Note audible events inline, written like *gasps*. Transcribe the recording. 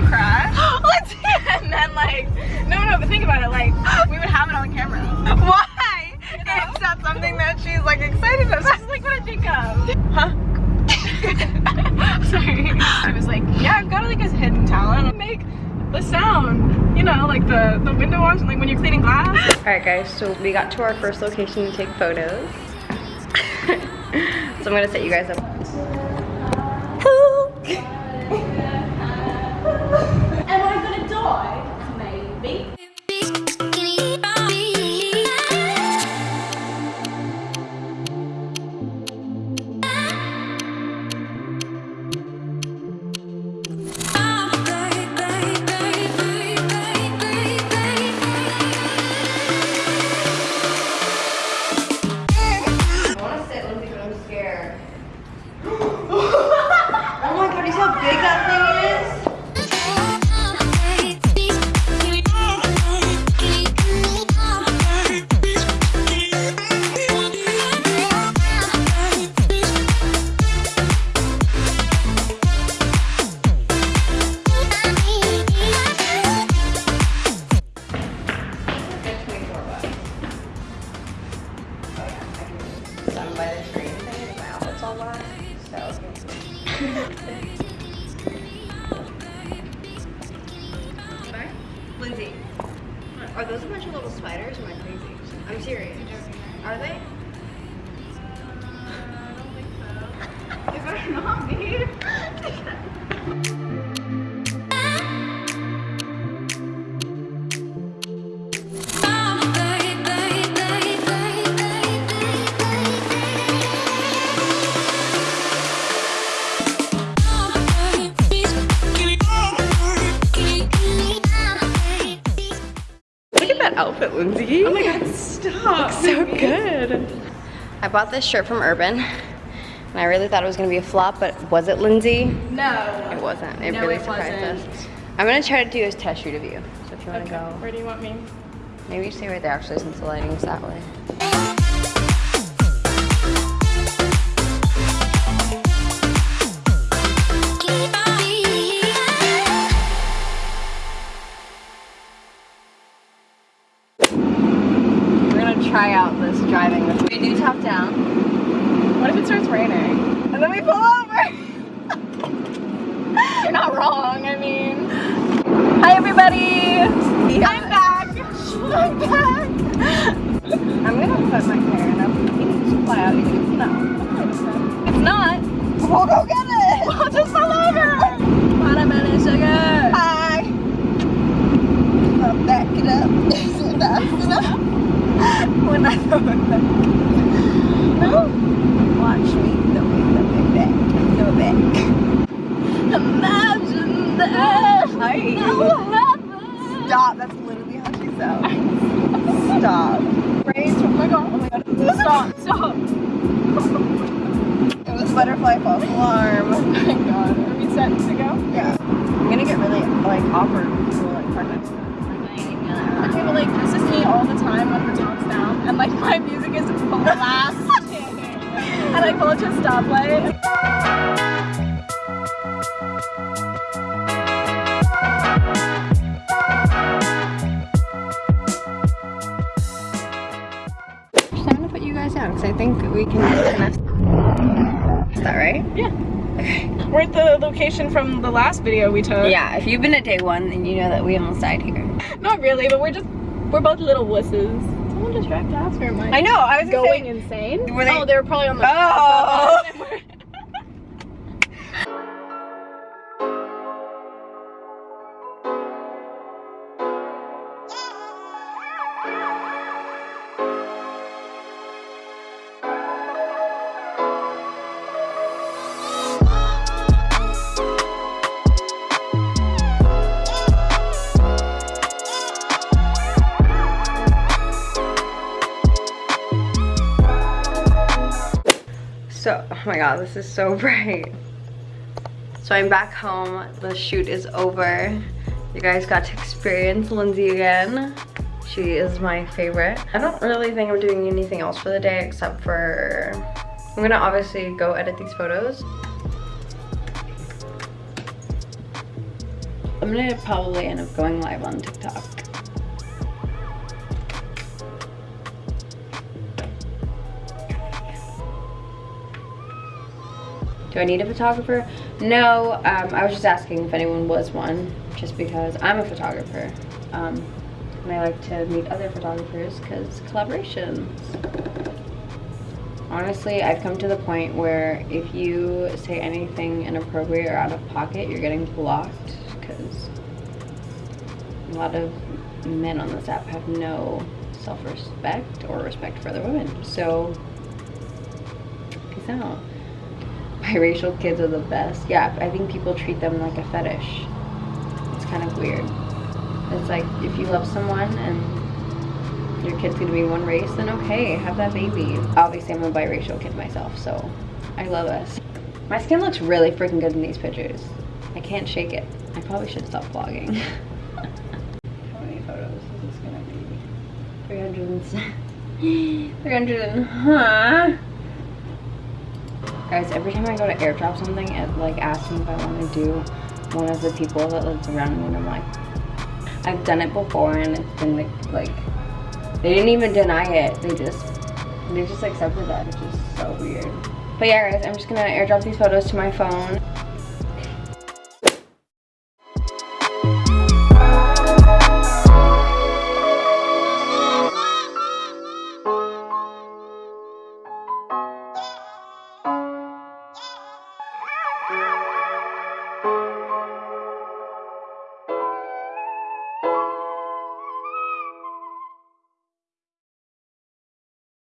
Lindsay crash. *gasps* Oh, Lindsay! and then like, no, no, but think about it. Like, we would have it on camera. *gasps* Why? You know? Is that something that she's like excited about? That's like what I think of. Huh? *laughs* Sorry. I was like, yeah, I've got like a hidden talent. Make the sound. You know, like the the window wash, like when you're cleaning glass. All right, guys. So we got to our first location to take photos. *laughs* so I'm gonna set you guys up. *laughs* are those a bunch of little spiders or am I crazy? I'm serious. Are they? Outfit, Lindsay. Oh my god, stop. Looks so good. I bought this shirt from Urban. And I really thought it was gonna be a flop, but was it Lindsay? No. It wasn't. It No, really it surprised wasn't. us. I'm gonna try to do a test shoot of you. So if you wanna Okay. go, Where do you want me? maybe you stay right there actually since the lighting's that way. Try out this driving with We do top down. What if it starts raining? And then we pull over. You're not wrong. I mean, Hi everybody! No? Watch me throw it back. Throw back. Imagine that. Stop. That's literally how she sounds. Stop. Raise. Oh my god. Oh my god. Stop. Stop. It was butterfly false alarm. Oh my god. Are we set to go? Yeah. I'm gonna get really like awkward when people like park to me. Okay, like this is me all the time when the top's down, and like my music is blasting, *laughs* and I pull into a stoplight. I'm gonna put you guys down because I think we can. Is that right? Yeah. We're at the location from the last video we took. Yeah. If you've been at day one, then you know that we almost died here. Not really, but we're just we're both little wusses. Someone just drive past or am I I know. I was going say- insane? Were they- Oh, they were probably on the. Oh. *laughs* So, oh my god, this is so *laughs* bright. So I'm back home. The shoot is over. You guys got to experience Lindsay again. She is my favorite. I don't really think I'm doing anything else for the day except for... I'm gonna obviously go edit these photos. I'm gonna probably end up going live on TikTok. Do I need a photographer? No, um, I was just asking if anyone was one, just because I'm a photographer. Um, and I like to meet other photographers because collaborations. Honestly, I've come to the point where if you say anything inappropriate or out of pocket, you're getting blocked because a lot of men on this app have no self-respect or respect for other women. So, peace out. Biracial kids are the best. Yeah, I think people treat them like a fetish. It's kind of weird. It's like if you love someone and your kid's gonna be one race, then okay, have that baby. Obviously, I'm a biracial kid myself, so I love us. My skin looks really freaking good in these pictures. I can't shake it. I probably should stop vlogging. *laughs* How many photos is this gonna be? 300 and... *laughs* 300 and, huh? Guys, every time I go to airdrop something, it like asks me if I want to do one of the people that lives around me, and I'm like, I've done it before, and it's been like, like, they didn't even deny it. They just, they just accepted that, which is so weird. But yeah, guys, I'm just gonna airdrop these photos to my phone.